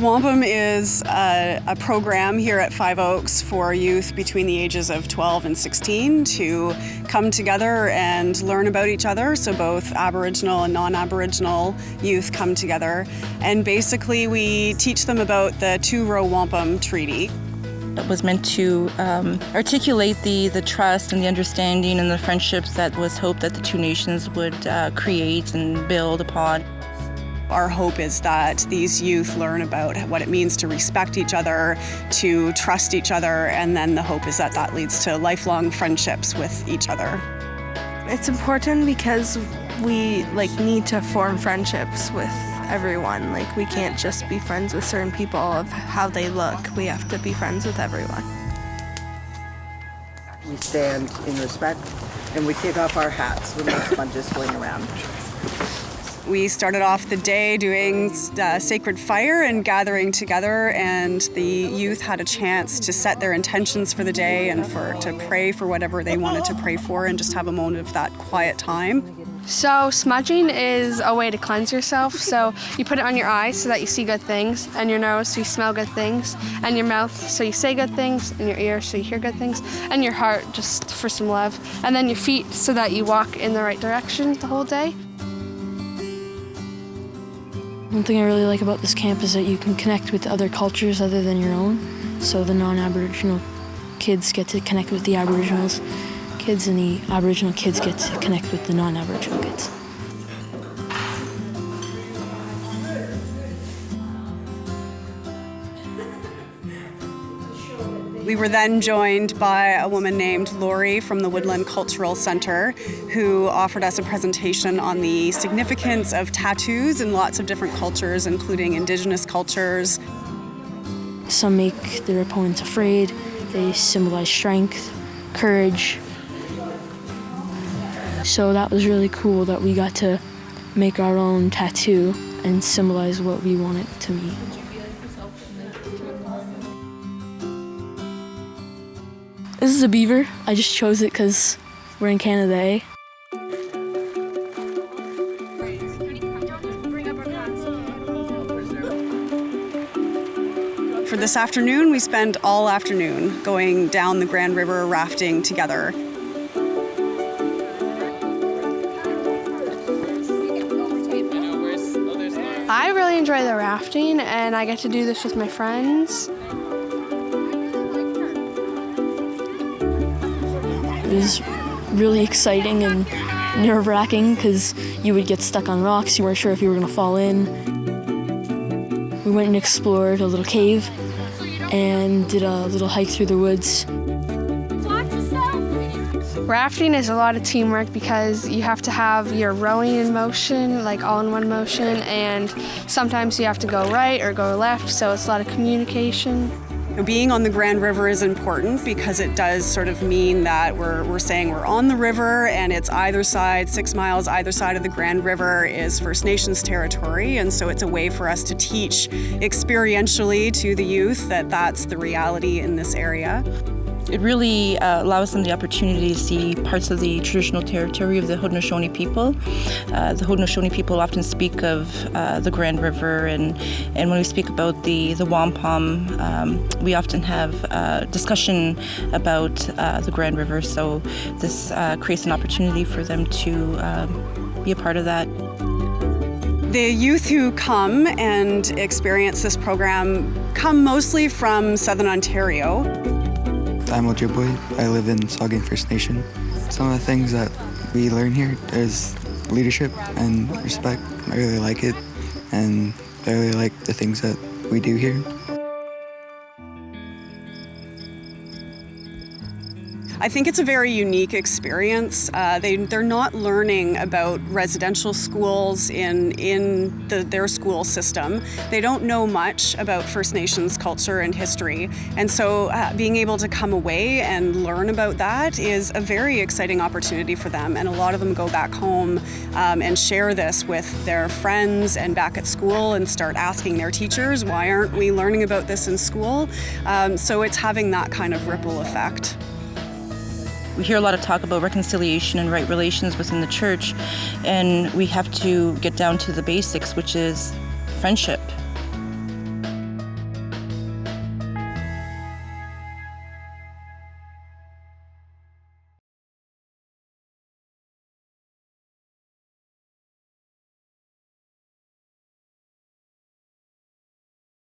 Wampum is a, a, program here at Five Oaks for youth between the ages of 12 and 16 to come together and learn about each other. So both Aboriginal and non-Aboriginal youth come together. And basically we teach them about the Two-Row Wampum Treaty. It was meant to um, articulate the, the trust and the understanding and the friendships that was hoped that the two nations would uh, create and build upon. Our hope is that these youth learn about what it means to respect each other, to trust each other, and then the hope is that that leads to lifelong friendships with each other. It's important because we like need to form friendships with everyone. Like we can't just be friends with certain people of how they look. We have to be friends with everyone. We stand in respect and we take off our hats when the smudges swing around. We started off the day doing uh, sacred fire and gathering together, and the youth had a chance to set their intentions for the day and for to pray for whatever they wanted to pray for, and just have a moment of that quiet time. So smudging is a way to cleanse yourself. So you put it on your eyes so that you see good things, and your nose so you smell good things, and your mouth so you say good things, and your ears so you hear good things, and your heart just for some love, and then your feet so that you walk in the right direction the whole day. One thing I really like about this camp is that you can connect with other cultures other than your own. So the non-Aboriginal kids get to connect with the Aboriginals kids and the Aboriginal kids get to connect with the non-Aboriginal kids. We were then joined by a woman named Lori from the Woodland Cultural Center who offered us a presentation on the significance of tattoos in lots of different cultures, including indigenous cultures. Some make their opponents afraid. They symbolize strength, courage. So that was really cool that we got to make our own tattoo and symbolize what we want it to mean. This is a beaver. I just chose it because we're in Canada, eh? For this afternoon, we spent all afternoon going down the Grand River rafting together. I really enjoy the rafting and I get to do this with my friends. Was really exciting and nerve-wracking because you would get stuck on rocks, you weren't sure if you were going to fall in. We went and explored a little cave and did a little hike through the woods. Rafting is a lot of teamwork because you have to have your rowing in motion, like all in one motion, and sometimes you have to go right or go left, so it's a lot of communication. Being on the Grand River is important because it does sort of mean that we're, we're saying we're on the river and it's either side, six miles either side of the Grand River is First Nations territory. And so it's a way for us to teach experientially to the youth that that's the reality in this area. It really uh, allows them the opportunity to see parts of the traditional territory of the Haudenosaunee people. Uh, the Haudenosaunee people often speak of uh, the Grand River, and, and when we speak about the, the wampum, um, we often have uh, discussion about uh, the Grand River, so this uh, creates an opportunity for them to um, be a part of that. The youth who come and experience this program come mostly from Southern Ontario. I'm Ojibwe. I live in Saugeen First Nation. Some of the things that we learn here is leadership and respect. I really like it, and I really like the things that we do here. I think it's a very unique experience. Uh, they, they're not learning about residential schools in, in the, their school system. They don't know much about First Nations culture and history. And so uh, being able to come away and learn about that is a very exciting opportunity for them. And a lot of them go back home um, and share this with their friends and back at school and start asking their teachers, why aren't we learning about this in school? Um, so it's having that kind of ripple effect. We hear a lot of talk about reconciliation and right relations within the church, and we have to get down to the basics, which is friendship